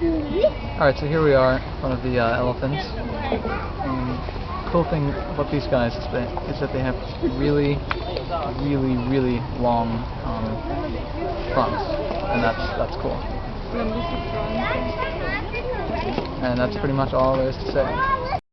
Alright, so here we are one of the uh, elephants. Um, cool thing about these guys is that, is that they have really, really, really long um, fronts, and that's that's cool. And that's pretty much all there is to say.